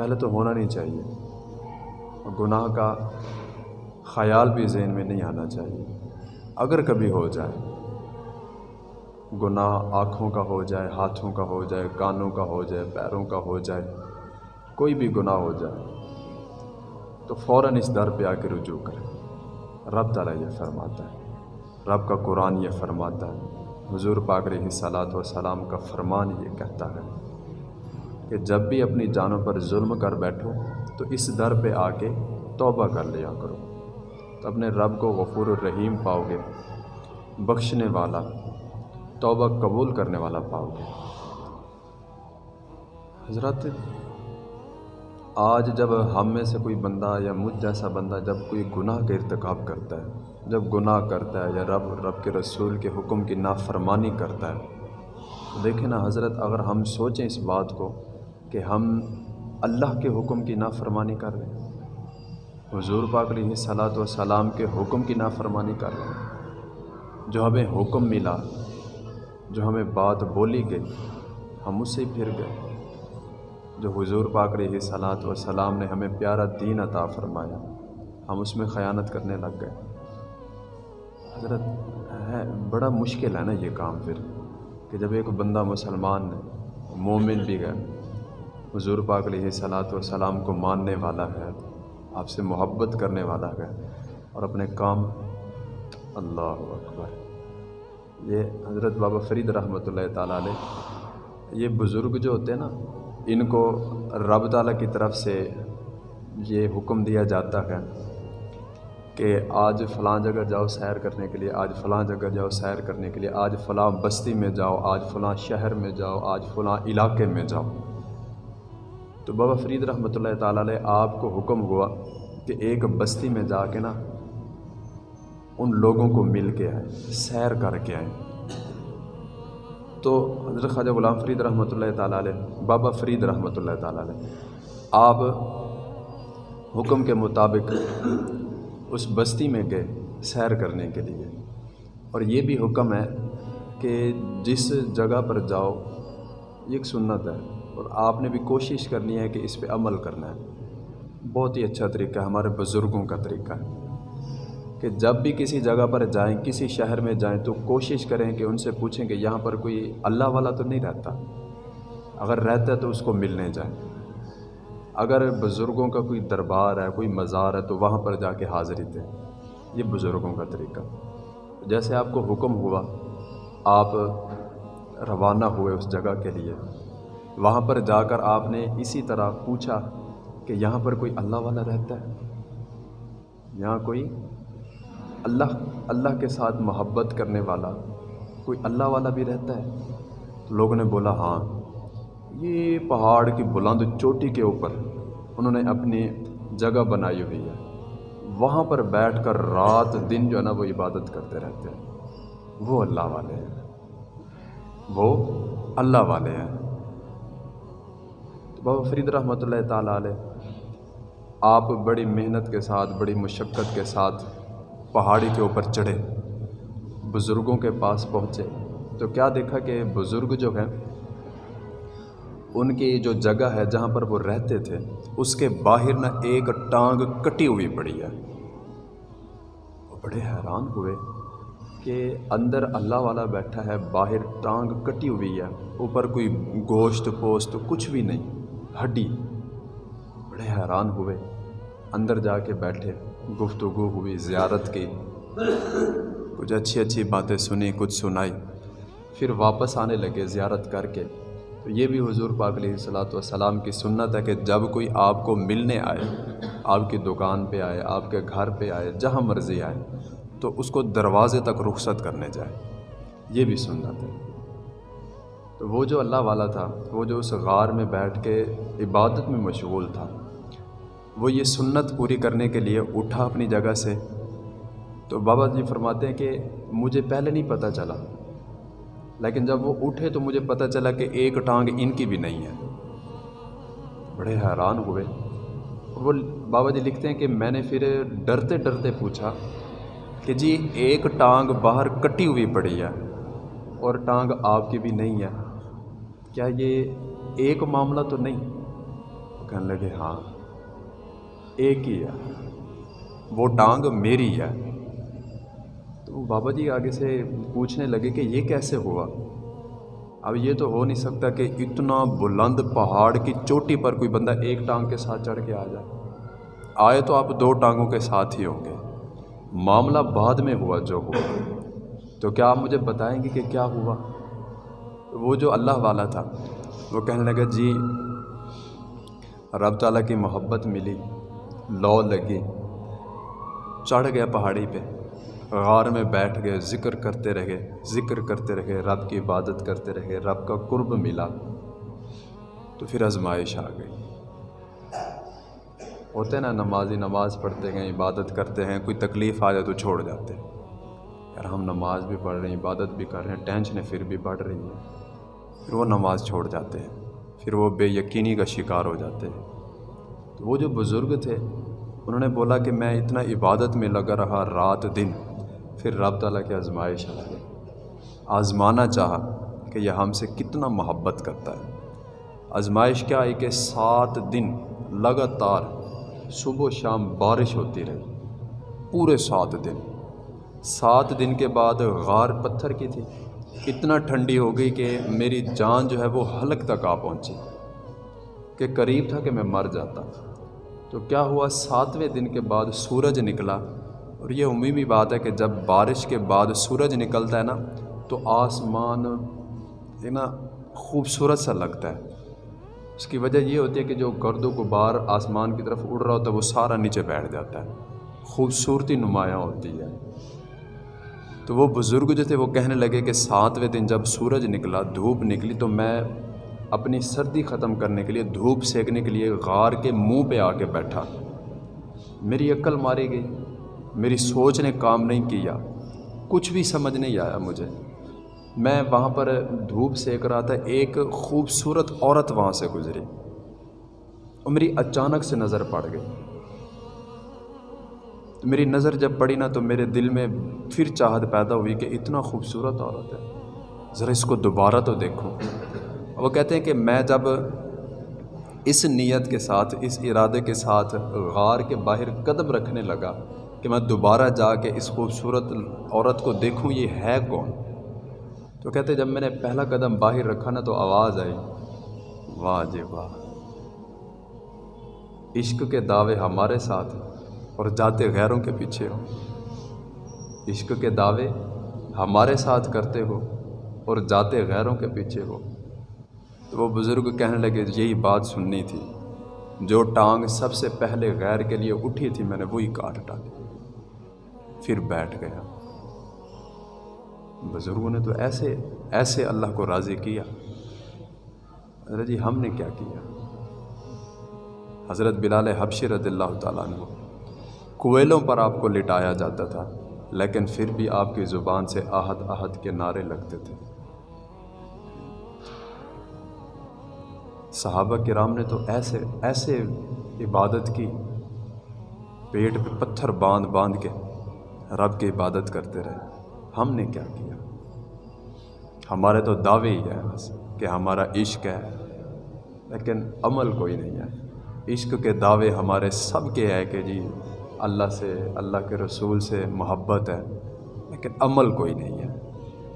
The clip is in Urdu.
پہلے تو ہونا نہیں چاہیے۔ اور گناہ کا خیال بھی ذہن میں نہیں آنا چاہیے۔ اگر کبھی ہو جائے، گناہ آنکھوں کا ہو جائے، ہاتھوں کا ہو جائے، کانوں کا ہو جائے، پیروں کا ہو جائے، کوئی بھی گناہ ہو جائے، تو فوراً اس در پہ آ کے رجوع کرے رب تعالیٰ یہ فرماتا ہے۔ رب کا قرآن یہ فرماتا ہے۔ حضور پاک علیہ صلاۃ و سلام کا فرمان یہ کہتا ہے۔ کہ جب بھی اپنی جانوں پر ظلم کر بیٹھو، تو اس در پہ آ کے توبہ کر لیا کرو۔ تو اپنے رب کو غفور الرحیم پاؤ گے، بخشنے والا، توبہ قبول کرنے والا پاؤ گے۔ حضرت، آج جب ہم میں سے کوئی بندہ یا مجھ جیسا بندہ جب کوئی گناہ کا ارتکاب کرتا ہے، جب گناہ کرتا ہے یا رب رب کے رسول کے حکم کی نافرمانی کرتا ہے دیکھیں نا حضرت، اگر ہم سوچیں اس بات کو کہ ہم اللہ کے حکم کی نافرمانی کر رہے ہیں۔ حضور پاک علیہ صلاۃ و سلام کے حکم کی نافرمانی کر رہے ہیں۔ جو ہمیں حکم ملا، جو ہمیں بات بولی گئی، ہم اس سے پھر گئے۔ جو حضور پاک علیہ صلاۃ و سلام نے ہمیں پیارا دین عطا فرمایا، ہم اس میں خیانت کرنے لگ گئے۔ حضرت، ہے، بڑا مشکل ہے نا یہ کام پھر، کہ جب ایک بندہ مسلمان ہے، مومن بھی ہے۔ حضور پاک علیہ صلاۃ و سلام کو ماننے والا ہے، آپ سے محبت کرنے والا ہے اور اپنے کام اللہ اکبر۔ یہ حضرت بابا فرید رحمۃ اللہ تعالیٰ علیہ، یہ بزرگ جو ہوتے ہیں نا، ان کو رب تعالیٰ کی طرف سے یہ حکم دیا جاتا ہے کہ آج فلاں جگہ جاؤ سیر کرنے کے لیے، آج فلاں جگہ جاؤ سیر کرنے کے لیے، آج فلاں بستی میں جاؤ، آج فلاں شہر میں جاؤ، آج فلاں علاقے میں جاؤ۔ تو بابا فرید رحمۃ اللہ تعالیٰ علیہ آپ کو حکم ہوا کہ ایک بستی میں جا کے نا ان لوگوں کو مل کے آئے سیر کر کے آئیں۔ تو حضرت خواجہ غلام فرید رحمۃ اللہ تعالیٰ علیہ، بابا فرید رحمۃ اللہ تعالیٰ علیہ، آپ حکم کے مطابق اس بستی میں گئے سیر کرنے کے لیے۔ اور یہ بھی حکم ہے کہ جس جگہ پر جاؤ، یہ ایک سنت ہے۔ اور آپ نے بھی کوشش کرنی ہے کہ اس پہ عمل کرنا ہے۔ بہت ہی اچھا طریقہ ہے، ہمارے بزرگوں کا طریقہ ہے کہ جب بھی کسی جگہ پر جائیں، کسی شہر میں جائیں تو کوشش کریں کہ ان سے پوچھیں کہ یہاں پر کوئی اللہ والا تو نہیں رہتا۔ اگر رہتا ہے تو اس کو ملنے جائیں۔ اگر بزرگوں کا کوئی دربار ہے، کوئی مزار ہے تو وہاں پر جا کے حاضری دیں۔ یہ بزرگوں کا طریقہ جیسے آپ کو حکم ہوا، آپ روانہ ہوئے اس جگہ کے لیے۔ وہاں پر جا کر آپ نے اسی طرح پوچھا کہ یہاں پر کوئی اللہ والا رہتا ہے؟ یہاں کوئی اللہ اللہ کے ساتھ محبت کرنے والا کوئی اللہ والا بھی رہتا ہے؟ تو لوگوں نے بولا ہاں یہ پہاڑ کی بلند چوٹی کے اوپر انہوں نے اپنی جگہ بنائی ہوئی ہے۔ وہاں پر بیٹھ کر رات دن جو ہے نا وہ عبادت کرتے رہتے ہیں۔ وہ اللہ والے ہیں۔ وہ اللہ والے ہیں۔ بابا فرید رحمۃ اللہ تعالیٰ علیہ، آپ بڑی محنت کے ساتھ، بڑی مشقت کے ساتھ پہاڑی کے اوپر چڑھے، بزرگوں کے پاس پہنچے۔ تو کیا دیکھا کہ بزرگ جو ہیں، ان کی جو جگہ ہے جہاں پر وہ رہتے تھے، اس کے باہر نہ ایک ٹانگ کٹی ہوئی پڑی ہے۔ وہ بڑے حیران ہوئے کہ اندر اللہ والا بیٹھا ہے، باہر ٹانگ کٹی ہوئی ہے، اوپر کوئی گوشت پوست کچھ بھی نہیں۔ ہڈی۔ بڑے حیران ہوئے۔ اندر جا کے بیٹھے۔ گفتگو ہوئی، زیارت کی۔ کچھ اچھی اچھی باتیں سنی، کچھ سنائی۔ پھر واپس آنے لگے زیارت کر کے۔ تو یہ بھی حضور پاک علیہ صلاۃ والسلام کی سنت ہے کہ جب کوئی آپ کو ملنے آئے، آپ کی دکان پہ آئے، آپ کے گھر پہ آئے، جہاں مرضی آئے، تو اس کو دروازے تک رخصت کرنے جائے۔ یہ بھی سنت ہے۔ تو وہ جو اللہ والا تھا، وہ جو اس غار میں بیٹھ کے عبادت میں مشغول تھا، وہ یہ سنت پوری کرنے کے لیے اٹھا اپنی جگہ سے۔ تو بابا جی فرماتے ہیں کہ مجھے پہلے نہیں پتہ چلا، لیکن جب وہ اٹھے تو مجھے پتہ چلا کہ ایک ٹانگ ان کی بھی نہیں ہے۔ بڑے حیران ہوئے۔ وہ بابا جی لکھتے ہیں کہ میں نے پھر ڈرتے ڈرتے پوچھا کہ جی ایک ٹانگ باہر کٹی ہوئی پڑی ہے اور ٹانگ آپ کی بھی نہیں ہے۔ کیا یہ ایک معاملہ تو نہیں؟ وہ کہنے لگے ہاں ایک ہی ہے۔ وہ ٹانگ میری ہے۔ تو وہ بابا جی آگے سے پوچھنے لگے کہ یہ کیسے ہوا؟ اب یہ تو ہو نہیں سکتا کہ اتنا بلند پہاڑ کی چوٹی پر کوئی بندہ ایک ٹانگ کے ساتھ چڑھ کے آ جائے۔ آئے تو آپ دو ٹانگوں کے ساتھ ہی ہوں گے۔ معاملہ بعد میں ہوا جو ہوا۔ تو کیا آپ مجھے بتائیں گے کہ کیا ہوا؟ وہ جو اللہ والا تھا، وہ کہنے لگا جی رب تعالیٰ کی محبت ملی لو لگی، چڑھ گیا پہاڑی پہ، غار میں بیٹھ گئے، ذکر کرتے رہے، ذکر کرتے رہے، رب کی عبادت کرتے رہے، رب کا قرب ملا۔ تو پھر آزمائش آ گئی۔ ہوتے نا، نمازی نماز پڑھتے ہیں، عبادت کرتے ہیں، کوئی تکلیف آ جائے تو چھوڑ جاتے ہیں۔ یار ہم نماز بھی پڑھ رہے ہیں، عبادت بھی کر رہے ہیں، ٹینشنیں پھر بھی بڑھ رہی ہیں۔ پھر وہ نماز چھوڑ جاتے ہیں۔ پھر وہ بے یقینی کا شکار ہو جاتے ہیں۔ تو وہ جو بزرگ تھے، انہوں نے بولا کہ میں اتنا عبادت میں لگا رہا رات دن، پھر رب تعالیٰ کی آزمائش آ گئی۔ آزمانا چاہا کہ یہ ہم سے کتنا محبت کرتا ہے۔ آزمائش کیا؟ ہے کہ سات دن لگاتار صبح و شام بارش ہوتی رہی۔ پورے سات دن۔ سات دن کے بعد غار پتھر کی تھی۔ اتنا ٹھنڈی ہو گئی کہ میری جان جو ہے وہ حلق تک آ پہنچی کہ قریب تھا کہ میں مر جاتا۔ تو کیا ہوا؟ ساتویں دن کے بعد سورج نکلا اور یہ عمومی بات ہے کہ جب بارش کے بعد سورج نکلتا ہے نا، تو آسمان ہے نا خوبصورت سا لگتا ہے۔ اس کی وجہ یہ ہوتی ہے کہ جو گرد و غبار آسمان کی طرف اڑ رہا ہوتا ہے، وہ سارا نیچے بیٹھ جاتا ہے۔ خوبصورتی نمایاں ہوتی ہے۔ تو وہ بزرگ جو تھے وہ کہنے لگے کہ ساتویں دن جب سورج نکلا، دھوپ نکلی تو میں اپنی سردی ختم کرنے کے لیے، دھوپ سینکنے کے لیے غار کے منہ پہ آ کے بیٹھا۔ میری عقل ماری گئی، میری سوچ نے کام نہیں کیا، کچھ بھی سمجھ نہیں آیا مجھے۔ میں وہاں پر دھوپ سیک رہا تھا، ایک خوبصورت عورت وہاں سے گزری۔ اور میری اچانک سے نظر پڑ گئی۔ تو میری نظر جب پڑی نا تو میرے دل میں پھر چاہت پیدا ہوئی کہ اتنا خوبصورت عورت ہے۔ ذرا اس کو دوبارہ تو دیکھوں وہ کہتے ہیں کہ میں جب اس نیت کے ساتھ، اس ارادے کے ساتھ غار کے باہر قدم رکھنے لگا کہ میں دوبارہ جا کے اس خوبصورت عورت کو دیکھوں، یہ ہے کون؟ تو کہتے جب میں نے پہلا قدم باہر رکھا نا تو آواز آئی۔ واہ جی واہ۔ عشق کے دعوے ہمارے ساتھ۔ اور جاتے غیروں کے پیچھے ہو۔ عشق کے دعوے ہمارے ساتھ کرتے ہو اور جاتے غیروں کے پیچھے ہو۔ تو وہ بزرگ کہنے لگے، یہی بات سننی تھی۔ جو ٹانگ سب سے پہلے غیر کے لیے اٹھی تھی، میں نے وہی کاٹ ڈالی۔ پھر بیٹھ گیا۔ بزرگوں نے تو ایسے ایسے اللہ کو راضی کیا۔ حضرت جی ہم نے کیا کیا؟ حضرت بلال حبشی رضی اللہ تعالیٰ عنہ۔ کوئلوں پر آپ کو لٹایا جاتا تھا، لیکن پھر بھی آپ کی زبان سے آہد آہد کے نعرے لگتے تھے۔ صحابہ کرام نے تو ایسے ایسے عبادت کی، پیٹ پہ پتھر باندھ باندھ کے رب کی عبادت کرتے رہے۔ ہم نے کیا کیا؟ ہمارے تو دعوے ہی ہیں بس کہ ہمارا عشق ہے، لیکن عمل کوئی نہیں ہے۔ عشق کے دعوے ہمارے سب کے ہے کہ جی اللہ سے اللہ کے رسول سے محبت ہے لیکن عمل کوئی نہیں ہے۔